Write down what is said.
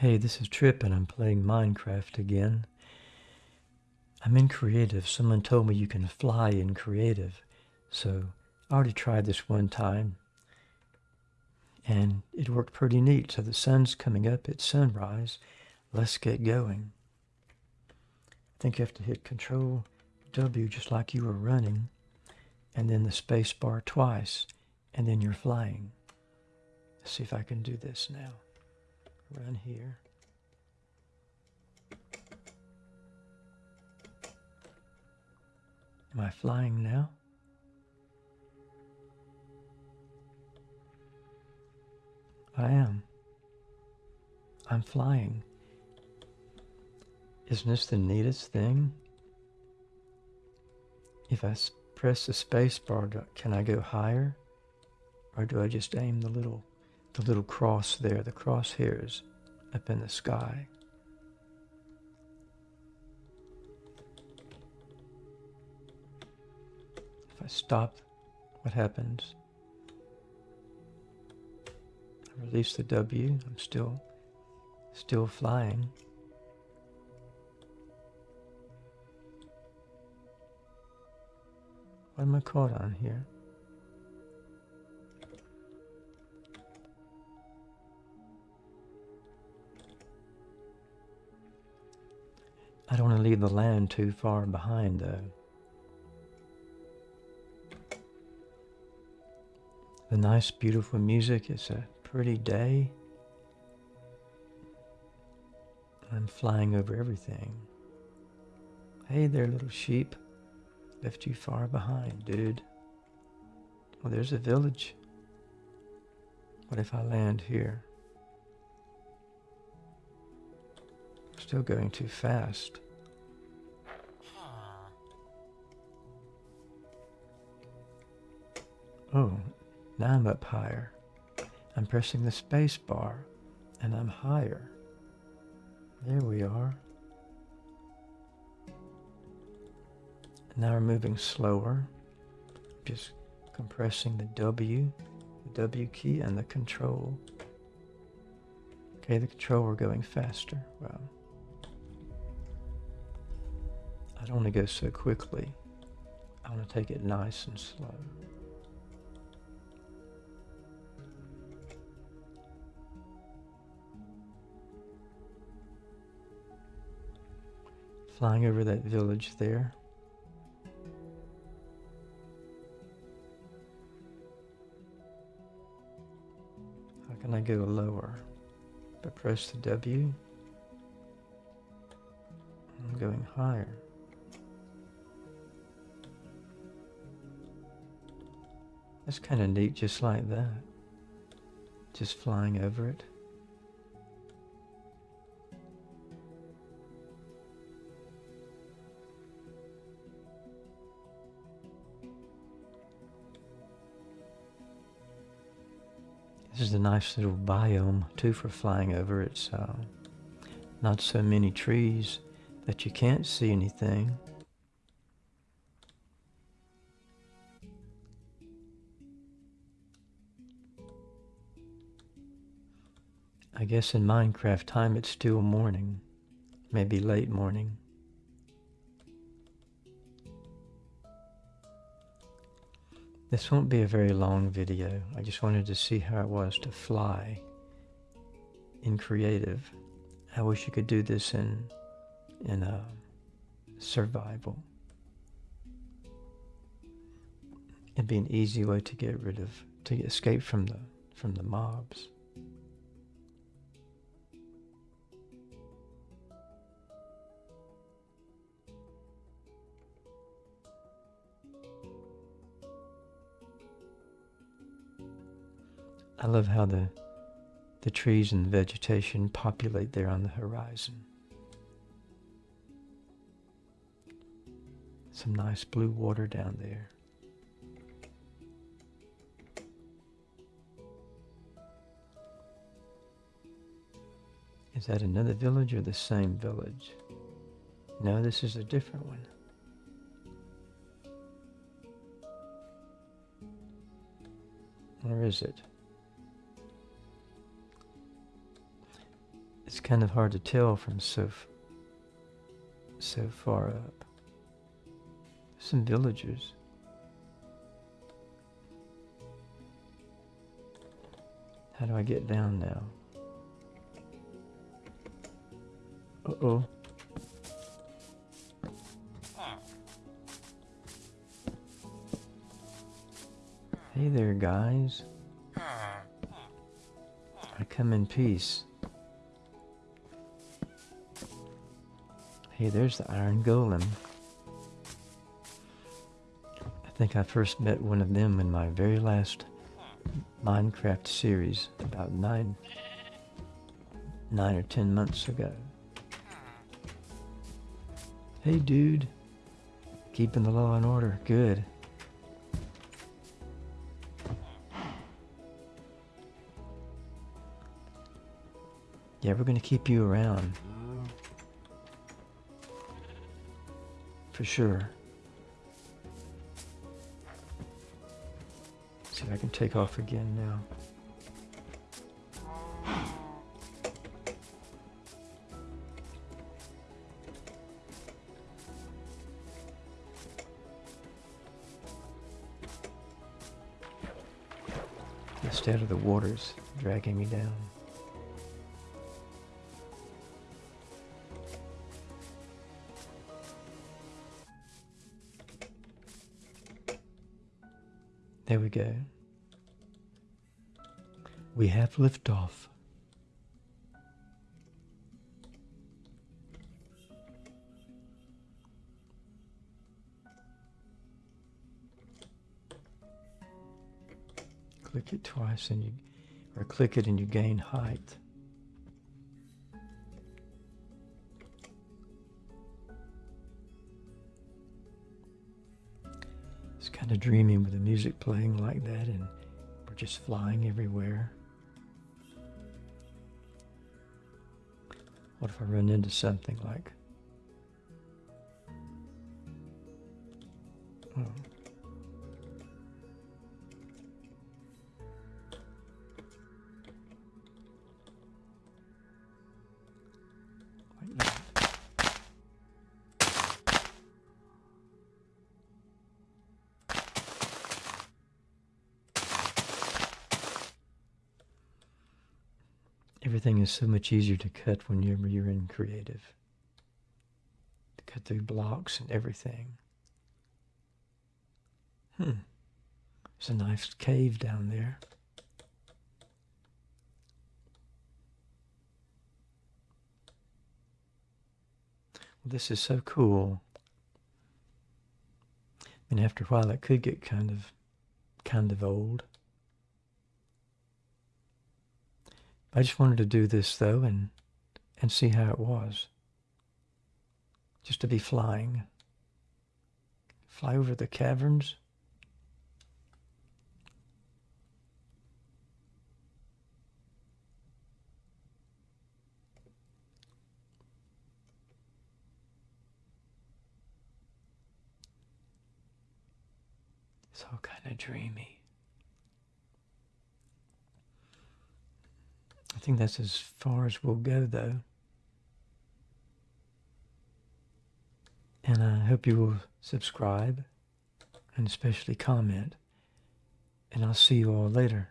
Hey, this is Trip and I'm playing Minecraft again. I'm in creative. Someone told me you can fly in creative. So I already tried this one time and it worked pretty neat. So the sun's coming up at sunrise. Let's get going. I think you have to hit Control W just like you were running and then the space bar twice and then you're flying. Let's see if I can do this now run here. Am I flying now? I am. I'm flying. Isn't this the neatest thing? If I press the space bar, can I go higher? Or do I just aim the little the little cross there, the crosshairs up in the sky. If I stop, what happens? I release the W, I'm still, still flying. What am I caught on here? I don't want to leave the land too far behind though. The nice beautiful music, it's a pretty day. I'm flying over everything. Hey there little sheep. Left you far behind, dude. Well, there's a village. What if I land here? Still going too fast. Oh, now I'm up higher. I'm pressing the space bar and I'm higher. There we are. Now we're moving slower. Just compressing the W, the W key and the control. Okay, the control we're going faster. Wow. I don't want to go so quickly. I want to take it nice and slow. Flying over that village there. How can I go lower? If I press the W, I'm going higher. That's kind of neat just like that. Just flying over it. This is a nice little biome too for flying over. It's uh, not so many trees that you can't see anything. I guess in Minecraft time it's still morning, maybe late morning. This won't be a very long video. I just wanted to see how it was to fly in creative. I wish you could do this in in a uh, survival. It'd be an easy way to get rid of to escape from the from the mobs. I love how the, the trees and vegetation populate there on the horizon. Some nice blue water down there. Is that another village or the same village? No, this is a different one. Where is it? It's kind of hard to tell from so so far up. Some villagers. How do I get down now? Uh-oh. Hey there, guys. I come in peace. Hey, there's the Iron Golem. I think I first met one of them in my very last Minecraft series about nine, nine or ten months ago. Hey dude, keeping the law and order, good. Yeah, we're gonna keep you around. For sure. see if I can take off again now. Instead of the water's dragging me down. There we go. We have liftoff. Click it twice and you, or click it and you gain height. It's kind of dreamy with the music playing like that and we're just flying everywhere. What if I run into something like... Oh. Everything is so much easier to cut whenever you're in creative. To cut through blocks and everything. Hmm. There's a nice cave down there. Well, this is so cool. And after a while, it could get kind of, kind of old. I just wanted to do this though and and see how it was. Just to be flying. Fly over the caverns. It's all kind of dreamy. Think that's as far as we'll go, though. And I hope you will subscribe and especially comment. And I'll see you all later.